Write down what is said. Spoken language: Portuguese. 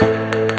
Música